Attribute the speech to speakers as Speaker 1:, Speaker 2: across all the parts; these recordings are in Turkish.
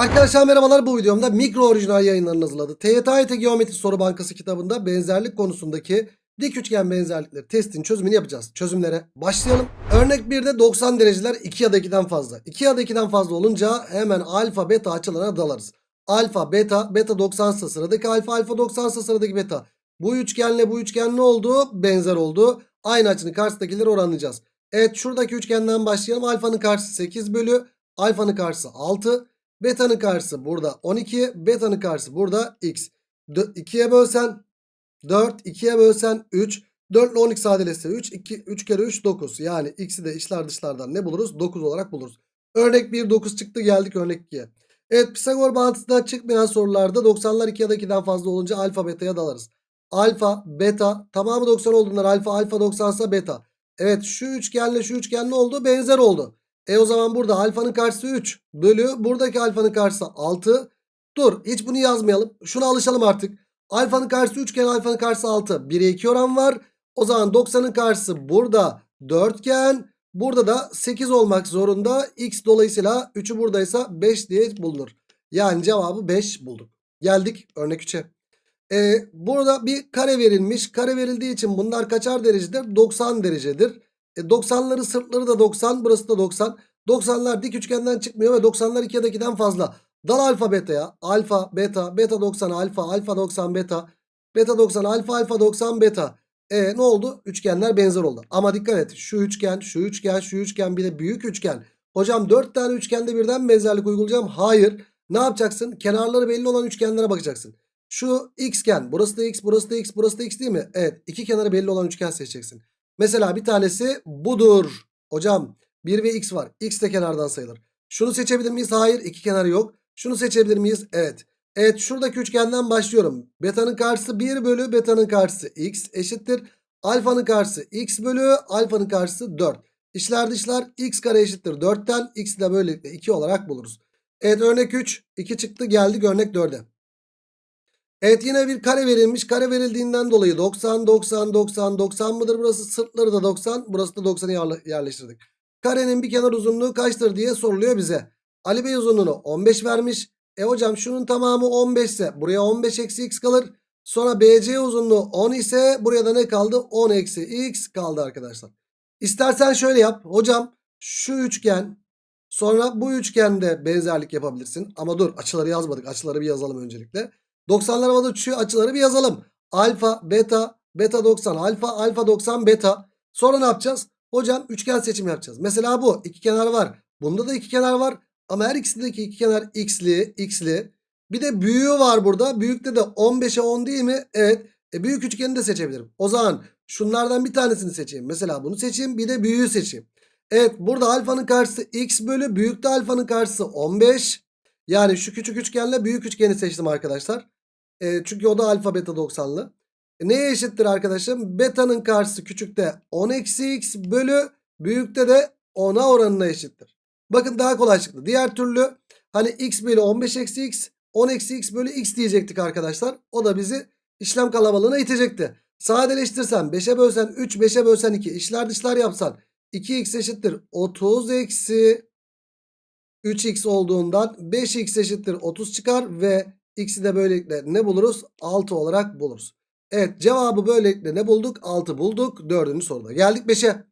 Speaker 1: Arkadaşlar merhabalar bu videomda mikro orijinal yayınlarını hazırladı. TYT Geometri Soru Bankası kitabında benzerlik konusundaki dik üçgen benzerlikleri testinin çözümünü yapacağız. Çözümlere başlayalım. Örnek 1'de 90 dereceler 2 ya da 2'den fazla. 2 ya da 2'den fazla olunca hemen alfa beta açılarına dalarız. Alfa beta beta 90 ise sıradaki alfa alfa 90 ise sıradaki beta. Bu üçgenle bu üçgen ne oldu? Benzer oldu. Aynı açının karşısındakileri oranlayacağız. Evet şuradaki üçgenden başlayalım. Alfanın karşısı 8 bölü. Alfanın karşısı 6. Beta'nın karşısı burada 12. Beta'nın karşısı burada x. 2'ye bölsen 4. 2'ye bölsen 3. 4 ile 12 sadeleşse 3. 2, 3 kere 3 9. Yani x'i de içler dışlardan ne buluruz? 9 olarak buluruz. Örnek 1 9 çıktı geldik örnek 2'ye. Evet Pisagor bağıntısından çıkmayan sorularda 90'lar 2 ya da 2'den fazla olunca alfa beta'ya dalarız. Alfa, beta tamamı 90 olduğundan alfa alfa 90 ise beta. Evet şu üçgenle şu üçgen ne oldu? Benzer oldu. E o zaman burada alfanın karşısı 3 bölü buradaki alfanın karşısı 6. Dur hiç bunu yazmayalım. Şuna alışalım artık. Alfanın karşısı 3 iken alfanın karşısı 6. 1'e 2 oran var. O zaman 90'ın karşısı burada 4 iken burada da 8 olmak zorunda. X dolayısıyla 3'ü buradaysa 5 diye bulunur. Yani cevabı 5 bulduk. Geldik örnek 3'e. Ee, burada bir kare verilmiş. Kare verildiği için bunlar kaçar derecedir? 90 derecedir. E, 90'ları sırtları da 90 burası da 90. 90'lar dik üçgenden çıkmıyor ve 90'lar 2 ya da 2'den fazla. Dal alfa beta'ya. Alfa beta beta 90 alfa alfa 90 beta. Beta 90 alfa alfa 90 beta. E ne oldu? Üçgenler benzer oldu. Ama dikkat et. Şu üçgen, şu üçgen, şu üçgen bir de büyük üçgen. Hocam 4 tane üçgende birden benzerlik uygulayacağım. Hayır. Ne yapacaksın? Kenarları belli olan üçgenlere bakacaksın. Şu xgen. Burası da x, burası da x, burası da x değil mi? Evet. iki kenarı belli olan üçgen seçeceksin. Mesela bir tanesi budur. Hocam 1 ve x var. X de kenardan sayılır. Şunu seçebilir miyiz? Hayır. iki kenarı yok. Şunu seçebilir miyiz? Evet. Evet şuradaki üçgenden başlıyorum. Beta'nın karşısı 1 bölü beta'nın karşısı x eşittir. Alfa'nın karşısı x bölü alfa'nın karşısı 4. İşler dışlar x kare eşittir 4'ten x'i de böylelikle 2 olarak buluruz. Evet örnek 3. 2 çıktı geldik örnek 4'e. Evet yine bir kare verilmiş. Kare verildiğinden dolayı 90, 90, 90, 90 mıdır burası? Sırtları da 90. Burası da 90'ı yerleştirdik. Karenin bir kenar uzunluğu kaçtır diye soruluyor bize. Ali Bey uzunluğunu 15 vermiş. E hocam şunun tamamı 15 ise buraya 15 eksi x kalır. Sonra BC uzunluğu 10 ise buraya da ne kaldı? 10 eksi x kaldı arkadaşlar. İstersen şöyle yap. Hocam şu üçgen sonra bu üçgende benzerlik yapabilirsin. Ama dur açıları yazmadık. Açıları bir yazalım öncelikle. 90'lar havada uçuşuyor. Açıları bir yazalım. Alfa, beta, beta 90, alfa, alfa 90, beta. Sonra ne yapacağız? Hocam üçgen seçimi yapacağız. Mesela bu iki kenar var. Bunda da iki kenar var. Ama her ikisindeki iki kenar x'li, x'li. Bir de büyüğü var burada. Büyükte de 15'e 10 değil mi? Evet. E büyük üçgeni de seçebilirim. O zaman şunlardan bir tanesini seçeyim. Mesela bunu seçeyim. Bir de büyüğü seçeyim. Evet burada alfanın karşısı x bölü büyükte alfanın karşısı 15. Yani şu küçük üçgenle büyük üçgeni seçtim arkadaşlar. E, çünkü o da alfa beta 90'lı. E, neye eşittir arkadaşım? Beta'nın karşısı küçükte 10 eksi x bölü büyükte de 10'a oranına eşittir. Bakın daha kolay çıktı. Diğer türlü hani x bölü 15 eksi x 10 eksi x bölü x diyecektik arkadaşlar. O da bizi işlem kalabalığına itecekti. Sadeleştirsen 5'e bölsen 3 5'e bölsen 2 işler dışlar yapsan 2x eşittir 30 eksi 3x olduğundan 5x eşittir 30 çıkar ve x'i de böylelikle ne buluruz? 6 olarak buluruz. Evet cevabı böylelikle ne bulduk? 6 bulduk. Dördüncü soruda. Geldik 5'e.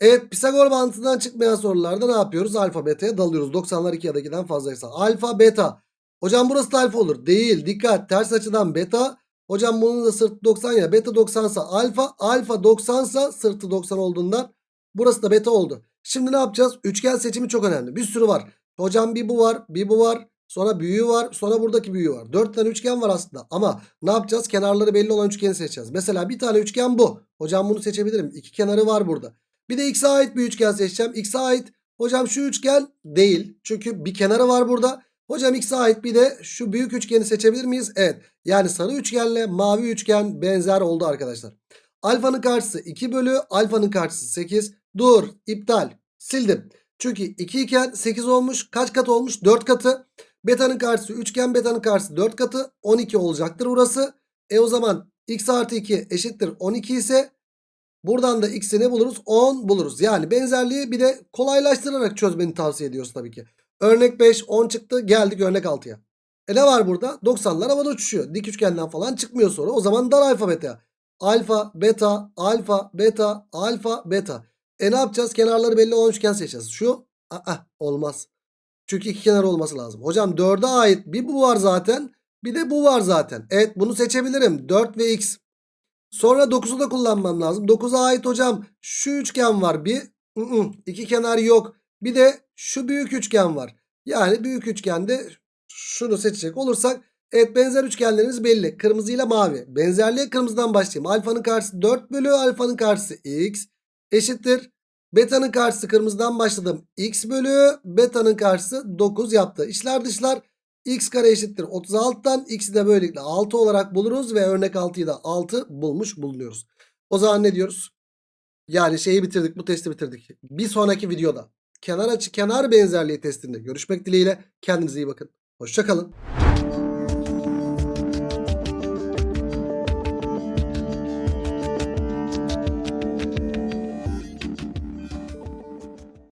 Speaker 1: Evet Pisagor mantığından çıkmayan sorularda ne yapıyoruz? Alfa beta'ya dalıyoruz. 90'lar 2 ya da 2'den fazlaysa. Alfa beta. Hocam burası da alfa olur. Değil. Dikkat. Ters açıdan beta. Hocam bunun da sırtı 90 ya. Beta 90 sa alfa. Alfa 90 sa sırtı 90 olduğundan burası da beta oldu. Şimdi ne yapacağız? Üçgen seçimi çok önemli. Bir sürü var. Hocam bir bu var. Bir bu var. Sonra büyüğü var. Sonra buradaki büyüğü var. 4 tane üçgen var aslında. Ama ne yapacağız? Kenarları belli olan üçgeni seçeceğiz. Mesela bir tane üçgen bu. Hocam bunu seçebilirim. İki kenarı var burada. Bir de x'e ait bir üçgen seçeceğim. X'e ait. Hocam şu üçgen değil. Çünkü bir kenarı var burada. Hocam x'e ait bir de şu büyük üçgeni seçebilir miyiz? Evet. Yani sarı üçgenle mavi üçgen benzer oldu arkadaşlar. Alfanın karşısı 2 bölü alfanın karşısı 8. Dur iptal sildim. Çünkü 2 iken 8 olmuş. Kaç kat olmuş? 4 katı. Beta'nın karşısı üçgen beta'nın karşısı 4 katı 12 olacaktır burası. E o zaman x artı 2 eşittir 12 ise buradan da x'i ne buluruz? 10 buluruz. Yani benzerliği bir de kolaylaştırarak çözmeni tavsiye ediyoruz tabii ki. Örnek 5 10 çıktı geldik örnek 6'ya. E ne var burada? 90'lar havada uçuşuyor. Dik üçgenden falan çıkmıyor soru. O zaman dar alfabete. Alfa, beta, alfa, beta, alfa, beta. E ne yapacağız? Kenarları belli olan üçgen seçeceğiz. Şu aa, olmaz. Çünkü iki kenar olması lazım. Hocam 4'e ait bir bu var zaten. Bir de bu var zaten. Evet bunu seçebilirim. 4 ve x. Sonra 9'u da kullanmam lazım. 9'a ait hocam şu üçgen var bir. I -ı, iki kenar yok. Bir de şu büyük üçgen var. Yani büyük üçgende şunu seçecek olursak evet benzer üçgenlerimiz belli. Kırmızı ile mavi. Benzerliğe kırmızıdan başlayayım. Alfanın karşısı 4 bölü alfanın karşısı x eşittir. Beta'nın karşısı kırmızıdan başladım. x bölü beta'nın karşısı 9 yaptı. İçler dışlar x kare eşittir 36'dan x'i de böylelikle 6 olarak buluruz ve örnek 6'yı da 6 bulmuş bulunuyoruz. O zaman ne diyoruz? Yani şeyi bitirdik bu testi bitirdik. Bir sonraki videoda kenar açı kenar benzerliği testinde görüşmek dileğiyle kendinize iyi bakın. Hoşçakalın.